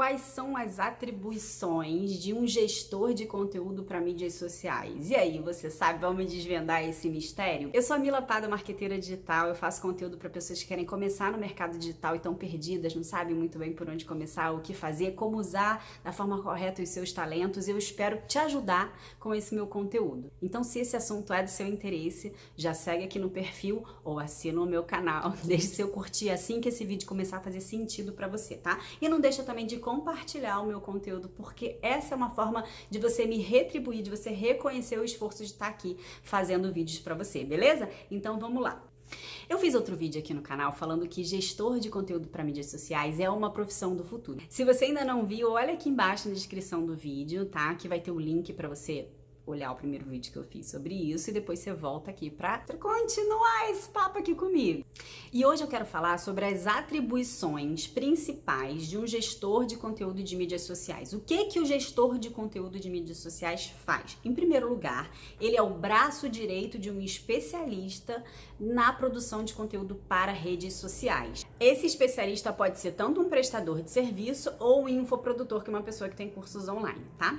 quais são as atribuições de um gestor de conteúdo para mídias sociais. E aí, você sabe? Vamos desvendar esse mistério? Eu sou a Mila Pada, marqueteira digital. Eu faço conteúdo para pessoas que querem começar no mercado digital e estão perdidas, não sabem muito bem por onde começar, o que fazer, como usar da forma correta os seus talentos. Eu espero te ajudar com esse meu conteúdo. Então, se esse assunto é do seu interesse, já segue aqui no perfil ou assina o meu canal. Deixe seu curtir assim que esse vídeo começar a fazer sentido para você, tá? E não deixa também de compartilhar o meu conteúdo, porque essa é uma forma de você me retribuir, de você reconhecer o esforço de estar aqui fazendo vídeos para você, beleza? Então vamos lá. Eu fiz outro vídeo aqui no canal falando que gestor de conteúdo para mídias sociais é uma profissão do futuro. Se você ainda não viu, olha aqui embaixo na descrição do vídeo, tá? Que vai ter o link para você olhar o primeiro vídeo que eu fiz sobre isso e depois você volta aqui para continuar esse papo aqui comigo. E hoje eu quero falar sobre as atribuições principais de um gestor de conteúdo de mídias sociais. O que que o gestor de conteúdo de mídias sociais faz? Em primeiro lugar, ele é o braço direito de um especialista na produção de conteúdo para redes sociais. Esse especialista pode ser tanto um prestador de serviço ou um infoprodutor, que é uma pessoa que tem cursos online, tá?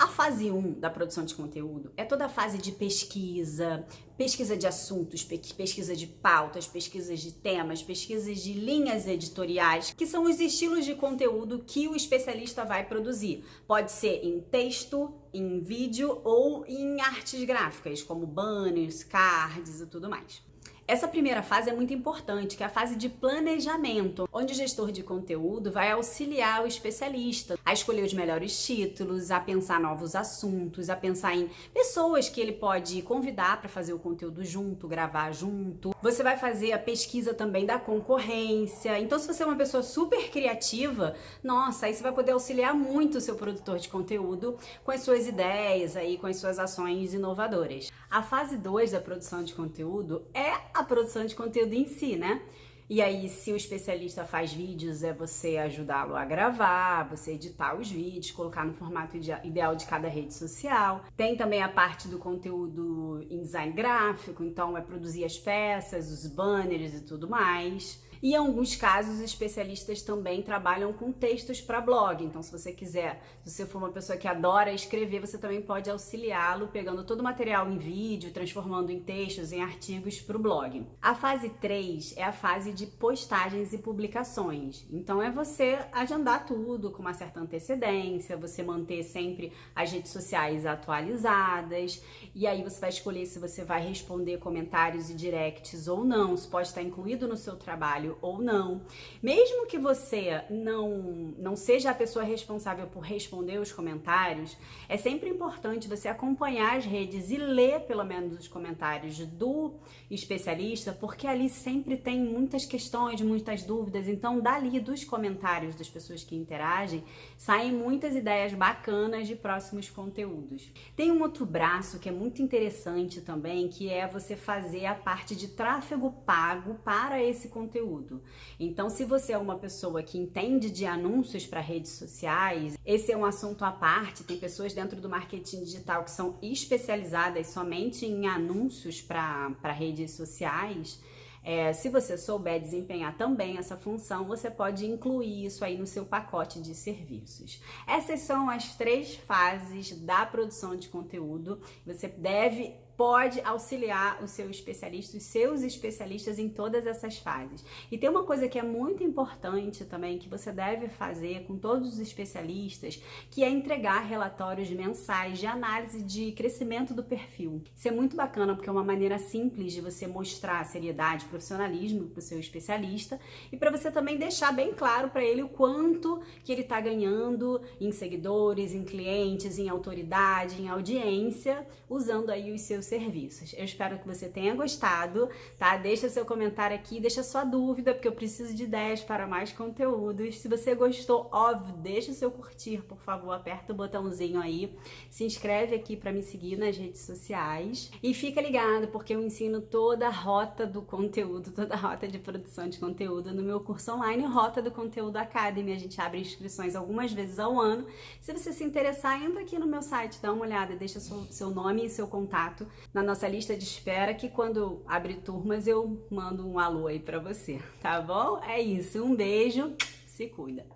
A fase 1 da produção de conteúdo é toda a fase de pesquisa, pesquisa de assuntos, pesquisa de pautas, pesquisas de temas, pesquisas de linhas editoriais, que são os estilos de conteúdo que o especialista vai produzir. Pode ser em texto, em vídeo ou em artes gráficas, como banners, cards e tudo mais. Essa primeira fase é muito importante, que é a fase de planejamento, onde o gestor de conteúdo vai auxiliar o especialista a escolher os melhores títulos, a pensar novos assuntos, a pensar em pessoas que ele pode convidar para fazer o conteúdo junto, gravar junto. Você vai fazer a pesquisa também da concorrência. Então, se você é uma pessoa super criativa, nossa, aí você vai poder auxiliar muito o seu produtor de conteúdo com as suas ideias aí, com as suas ações inovadoras. A fase 2 da produção de conteúdo é a produção de conteúdo em si, né? E aí, se o especialista faz vídeos, é você ajudá-lo a gravar, você editar os vídeos, colocar no formato ideal de cada rede social. Tem também a parte do conteúdo em design gráfico, então é produzir as peças, os banners e tudo mais. E em alguns casos, os especialistas também trabalham com textos para blog. Então, se você quiser, se você for uma pessoa que adora escrever, você também pode auxiliá-lo pegando todo o material em vídeo, transformando em textos, em artigos para o blog. A fase 3 é a fase de postagens e publicações. Então, é você agendar tudo com uma certa antecedência, você manter sempre as redes sociais atualizadas. E aí, você vai escolher se você vai responder comentários e directs ou não. Isso pode estar incluído no seu trabalho trabalho ou não. Mesmo que você não, não seja a pessoa responsável por responder os comentários, é sempre importante você acompanhar as redes e ler pelo menos os comentários do especialista, porque ali sempre tem muitas questões, muitas dúvidas. Então, dali dos comentários das pessoas que interagem, saem muitas ideias bacanas de próximos conteúdos. Tem um outro braço que é muito interessante também, que é você fazer a parte de tráfego pago para esse conteúdo conteúdo. Então, se você é uma pessoa que entende de anúncios para redes sociais, esse é um assunto à parte. Tem pessoas dentro do marketing digital que são especializadas somente em anúncios para redes sociais. É, se você souber desempenhar também essa função, você pode incluir isso aí no seu pacote de serviços. Essas são as três fases da produção de conteúdo. Você deve pode auxiliar o seu especialista, os seus especialistas em todas essas fases. E tem uma coisa que é muito importante também que você deve fazer com todos os especialistas, que é entregar relatórios mensais de análise de crescimento do perfil. Isso é muito bacana porque é uma maneira simples de você mostrar seriedade, profissionalismo para o seu especialista e para você também deixar bem claro para ele o quanto que ele está ganhando em seguidores, em clientes, em autoridade, em audiência, usando aí os seus serviços. Eu espero que você tenha gostado, tá? Deixa seu comentário aqui, deixa sua dúvida, porque eu preciso de ideias para mais conteúdos. Se você gostou, óbvio, deixa o seu curtir, por favor, aperta o botãozinho aí, se inscreve aqui para me seguir nas redes sociais e fica ligado, porque eu ensino toda a rota do conteúdo, toda a rota de produção de conteúdo no meu curso online Rota do Conteúdo Academy. A gente abre inscrições algumas vezes ao ano. Se você se interessar, entra aqui no meu site, dá uma olhada, deixa seu, seu nome e seu contato na nossa lista de espera que quando abrir turmas eu mando um alô aí pra você, tá bom? É isso, um beijo, se cuida!